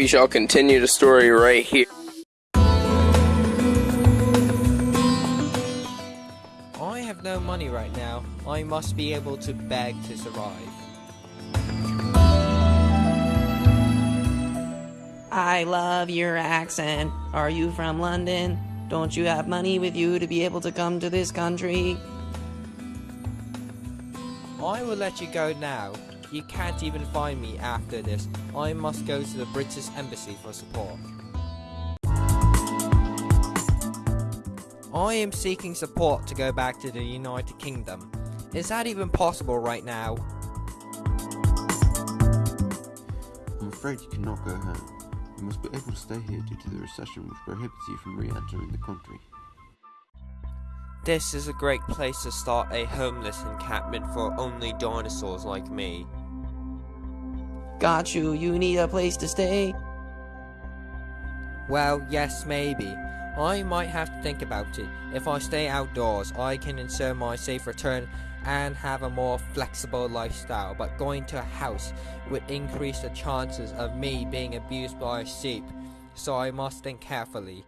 We shall continue the story right here. I have no money right now. I must be able to beg to survive. I love your accent. Are you from London? Don't you have money with you to be able to come to this country? I will let you go now. You can't even find me after this. I must go to the British Embassy for support. I am seeking support to go back to the United Kingdom. Is that even possible right now? I'm afraid you cannot go home. You must be able to stay here due to the recession which prohibits you from re-entering the country. This is a great place to start a homeless encampment for only dinosaurs like me. Got you. You need a place to stay? Well, yes, maybe. I might have to think about it. If I stay outdoors, I can ensure my safe return and have a more flexible lifestyle, but going to a house would increase the chances of me being abused by a sheep, so I must think carefully.